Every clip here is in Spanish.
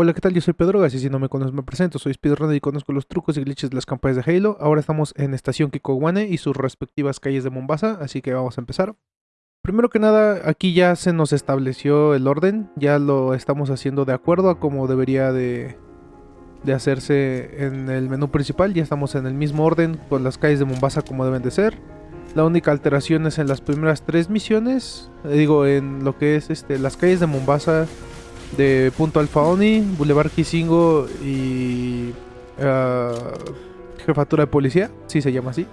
Hola, ¿qué tal? Yo soy Pedro Gas y si no me conoces me presento. Soy speedrunner y conozco los trucos y glitches de las campañas de Halo. Ahora estamos en Estación Kikowane y sus respectivas calles de Mombasa, así que vamos a empezar. Primero que nada, aquí ya se nos estableció el orden, ya lo estamos haciendo de acuerdo a como debería de, de hacerse en el menú principal. Ya estamos en el mismo orden con las calles de Mombasa como deben de ser. La única alteración es en las primeras tres misiones, eh, digo, en lo que es este, las calles de Mombasa de Punto Alfa Oni, Boulevard Kisingo y ah, Jefatura de Policía, si se llama así.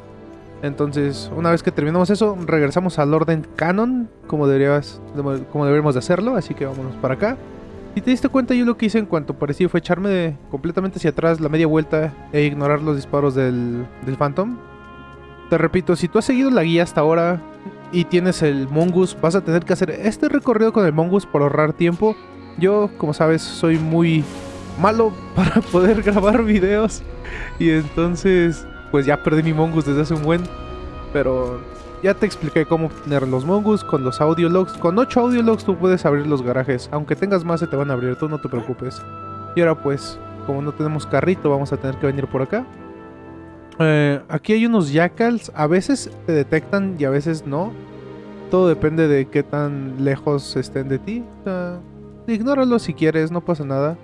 Entonces, una vez que terminamos eso, regresamos al orden canon, como, deberías, como deberíamos de hacerlo, así que vámonos para acá. Si te diste cuenta, yo lo que hice en cuanto parecía fue echarme completamente hacia atrás la media vuelta e ignorar los disparos del, del Phantom. Te repito, si tú has seguido la guía hasta ahora y tienes el Mongoose, vas a tener que hacer este recorrido con el Mongoose por ahorrar tiempo yo, como sabes, soy muy malo para poder grabar videos. Y entonces, pues ya perdí mi Mongoose desde hace un buen. Pero ya te expliqué cómo tener los Mongoose con los audio logs. Con 8 audio logs tú puedes abrir los garajes. Aunque tengas más se te van a abrir, tú no te preocupes. Y ahora pues, como no tenemos carrito, vamos a tener que venir por acá. Eh, aquí hay unos jackals. A veces te detectan y a veces no. Todo depende de qué tan lejos estén de ti. Ignóralo si quieres, no pasa nada.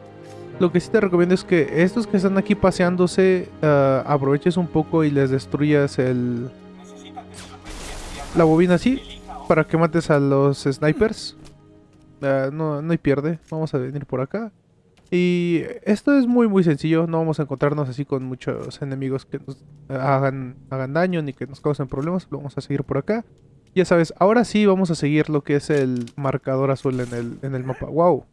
Lo que sí te recomiendo es que estos que están aquí paseándose, uh, aproveches un poco y les destruyas el... La bobina así, para que mates a los snipers. Uh, no, no hay pierde, vamos a venir por acá. Y esto es muy muy sencillo, no vamos a encontrarnos así con muchos enemigos que nos hagan, hagan daño ni que nos causen problemas, vamos a seguir por acá. Ya sabes, ahora sí vamos a seguir lo que es el marcador azul en el, en el mapa. ¡Wow!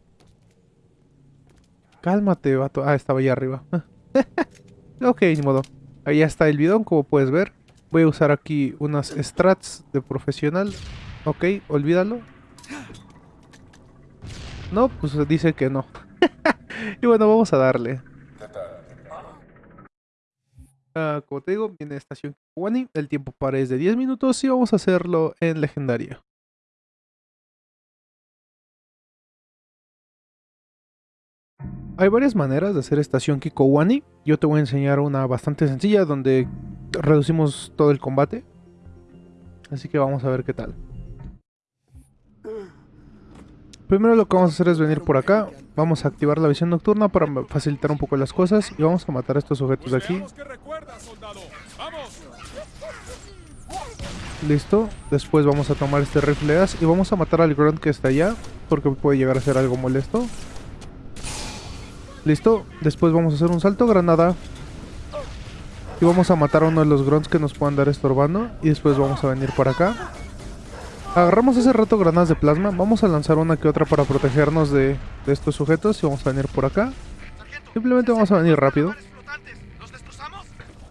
Cálmate, vato. Ah, estaba allá arriba. ok, ni modo. Ahí está el bidón, como puedes ver. Voy a usar aquí unas strats de profesional. Ok, olvídalo. No, pues dice que no. y bueno, vamos a darle. Digo, viene estación Kiwani. El tiempo para es de 10 minutos y vamos a hacerlo en legendaria. Hay varias maneras de hacer estación Kikowani. Yo te voy a enseñar una bastante sencilla donde reducimos todo el combate. Así que vamos a ver qué tal. Primero lo que vamos a hacer es venir por acá. Vamos a activar la visión nocturna para facilitar un poco las cosas. Y vamos a matar a estos objetos de aquí. Listo. Después vamos a tomar este rifle y vamos a matar al grunt que está allá. Porque puede llegar a ser algo molesto. Listo. Después vamos a hacer un salto granada. Y vamos a matar a uno de los grunts que nos puedan dar estorbando. Y después vamos a venir por acá. Agarramos hace rato granadas de plasma. Vamos a lanzar una que otra para protegernos de, estos sujetos. Y vamos a venir por acá. Simplemente vamos a venir rápido.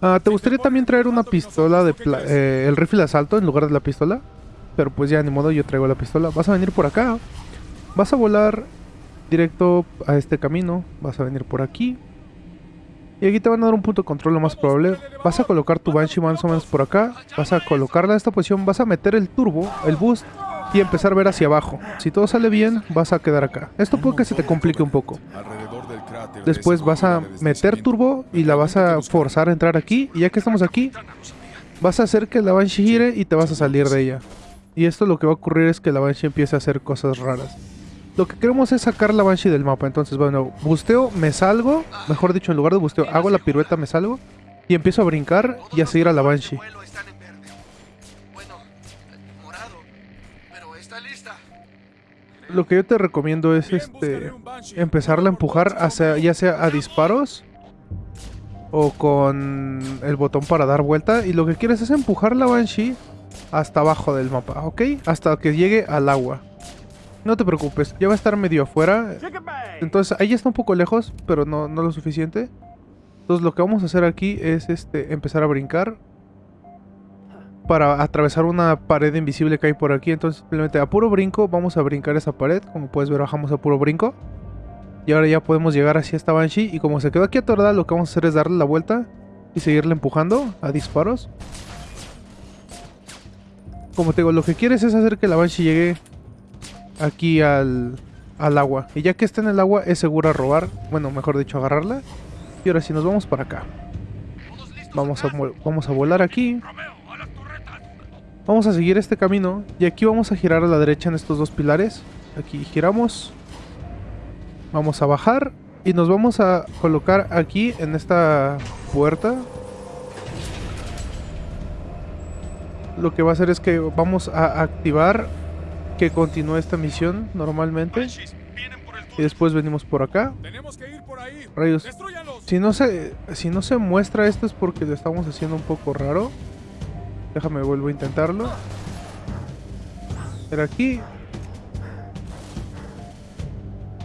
Ah, ¿Te gustaría también traer una pistola de eh, el rifle de asalto en lugar de la pistola? Pero pues ya, ni modo, yo traigo la pistola. Vas a venir por acá. Vas a volar directo a este camino. Vas a venir por aquí. Y aquí te van a dar un punto de control lo más probable. Vas a colocar tu Banshee más o menos por acá. Vas a colocarla en esta posición. Vas a meter el turbo, el boost. Y empezar a ver hacia abajo. Si todo sale bien, vas a quedar acá. Esto puede que se te complique un poco. Después vas a meter turbo y la vas a forzar a entrar aquí. Y ya que estamos aquí, vas a hacer que la Banshee gire y te vas a salir de ella. Y esto lo que va a ocurrir es que la Banshee empiece a hacer cosas raras. Lo que queremos es sacar la Banshee del mapa. Entonces, bueno, busteo, me salgo. Mejor dicho, en lugar de busteo, hago la pirueta, me salgo. Y empiezo a brincar y a seguir a la Banshee. Lo que yo te recomiendo es este empezarla a empujar hacia, ya sea a disparos o con el botón para dar vuelta. Y lo que quieres es empujar la Banshee hasta abajo del mapa, ¿ok? Hasta que llegue al agua. No te preocupes, ya va a estar medio afuera. Entonces ahí está un poco lejos, pero no, no lo suficiente. Entonces lo que vamos a hacer aquí es este empezar a brincar. Para atravesar una pared invisible que hay por aquí. Entonces simplemente a puro brinco vamos a brincar esa pared. Como puedes ver bajamos a puro brinco. Y ahora ya podemos llegar hacia esta Banshee. Y como se quedó aquí atorada, lo que vamos a hacer es darle la vuelta. Y seguirle empujando a disparos. Como te digo, lo que quieres es hacer que la Banshee llegue aquí al, al agua. Y ya que está en el agua es segura robar, bueno, mejor dicho, agarrarla. Y ahora sí, nos vamos para acá. Vamos a, vamos a volar aquí. Vamos a seguir este camino. Y aquí vamos a girar a la derecha en estos dos pilares. Aquí giramos. Vamos a bajar. Y nos vamos a colocar aquí en esta puerta. Lo que va a hacer es que vamos a activar que continúe esta misión normalmente. Y después venimos por acá. Rayos. Si no se si no se muestra esto es porque lo estamos haciendo un poco raro. Déjame vuelvo a intentarlo. Pero aquí.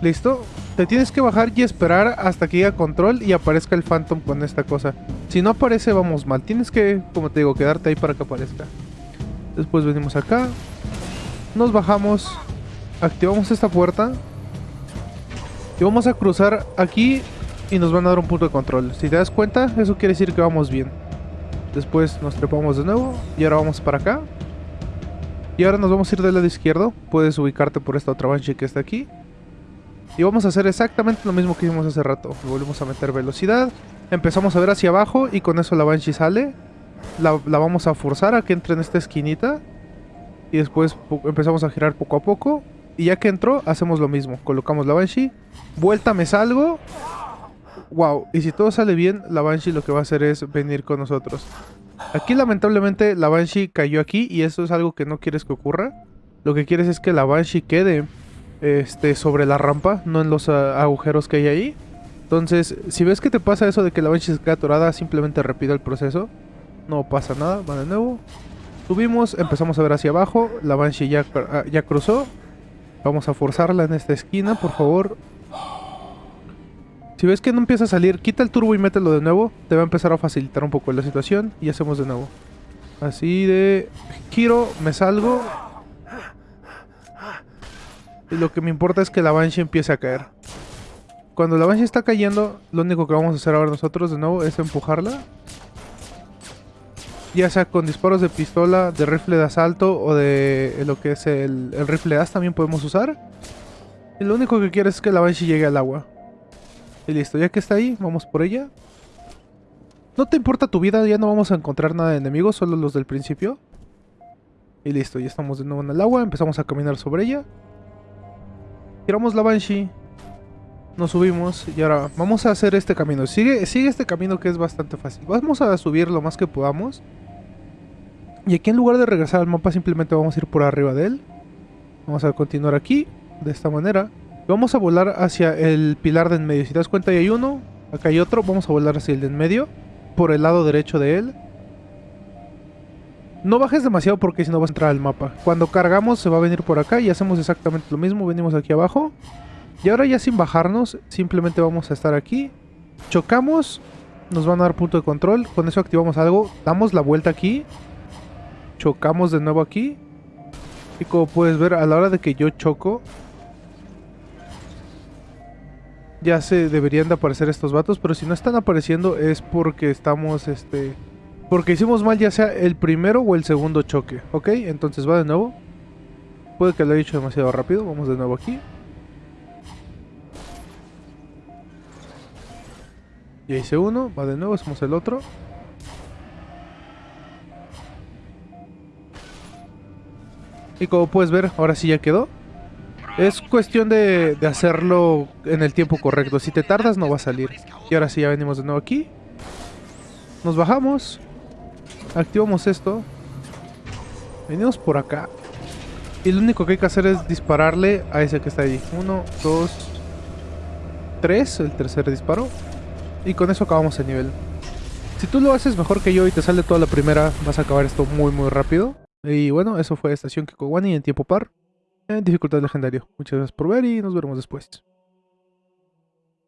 Listo. Te tienes que bajar y esperar hasta que llegue a control y aparezca el Phantom con esta cosa. Si no aparece, vamos mal. Tienes que, como te digo, quedarte ahí para que aparezca. Después venimos acá. Nos bajamos. Activamos esta puerta. Y vamos a cruzar aquí y nos van a dar un punto de control. Si te das cuenta, eso quiere decir que vamos bien. Después nos trepamos de nuevo y ahora vamos para acá. Y ahora nos vamos a ir del lado izquierdo. Puedes ubicarte por esta otra banshee que está aquí. Y vamos a hacer exactamente lo mismo que hicimos hace rato. Volvemos a meter velocidad. Empezamos a ver hacia abajo y con eso la banshee sale. La, la vamos a forzar a que entre en esta esquinita. Y después empezamos a girar poco a poco. Y ya que entró, hacemos lo mismo. Colocamos la Banshee. Vuelta, me salgo. Wow. Y si todo sale bien, la Banshee lo que va a hacer es venir con nosotros. Aquí lamentablemente la Banshee cayó aquí y eso es algo que no quieres que ocurra. Lo que quieres es que la Banshee quede este, sobre la rampa, no en los ah, agujeros que hay ahí. Entonces, si ves que te pasa eso de que la Banshee se queda atorada, simplemente repite el proceso. No pasa nada, va de nuevo. Subimos, empezamos a ver hacia abajo. La Banshee ya, ah, ya cruzó. Vamos a forzarla en esta esquina, por favor. Si ves que no empieza a salir, quita el turbo y mételo de nuevo. Te va a empezar a facilitar un poco la situación. Y hacemos de nuevo. Así de... Giro, me salgo. Y lo que me importa es que la Banshee empiece a caer. Cuando la Banshee está cayendo, lo único que vamos a hacer ahora nosotros de nuevo es empujarla ya sea con disparos de pistola, de rifle de asalto o de lo que es el, rifle as también podemos usar. Y lo único que quiero es que la Banshee llegue al agua. Y listo, ya que está ahí, vamos por ella. No te importa tu vida, ya no vamos a encontrar nada de enemigos, solo los del principio. Y listo, ya estamos de nuevo en el agua, empezamos a caminar sobre ella. Tiramos la Banshee. Nos subimos y ahora vamos a hacer este camino. Sigue, sigue este camino que es bastante fácil. Vamos a subir lo más que podamos. Y aquí en lugar de regresar al mapa simplemente vamos a ir por arriba de él. Vamos a continuar aquí, de esta manera. Vamos a volar hacia el pilar de en medio. Si te das cuenta ahí hay uno, acá hay otro. Vamos a volar hacia el de en medio, por el lado derecho de él. No bajes demasiado porque si no vas a entrar al mapa. Cuando cargamos se va a venir por acá y hacemos exactamente lo mismo. Venimos aquí abajo. Y ahora ya sin bajarnos, simplemente vamos a estar aquí. Chocamos, nos van a dar punto de control. Con eso activamos algo. Damos la vuelta aquí chocamos de nuevo aquí. Y como puedes ver, a la hora de que yo choco, ya se deberían de aparecer estos vatos, pero si no están apareciendo es porque estamos, este... Porque hicimos mal ya sea el primero o el segundo choque, ¿ok? Entonces va de nuevo. Puede que lo haya hecho demasiado rápido, vamos de nuevo aquí. Ya hice uno, va de nuevo, hacemos el otro. Y como puedes ver, ahora sí ya quedó. Es cuestión de, hacerlo en el tiempo correcto. Si te tardas no va a salir. Y ahora sí ya venimos de nuevo aquí. Nos bajamos. Activamos esto. Venimos por acá. Y lo único que hay que hacer es dispararle a ese que está ahí. Uno, dos, tres. El tercer disparo. Y con eso acabamos el nivel. Si tú lo haces mejor que yo y te sale toda la primera, vas a acabar esto muy muy rápido. Y bueno, eso fue Estación Kikowani en tiempo par, en dificultad legendario. Muchas gracias por ver y nos veremos después.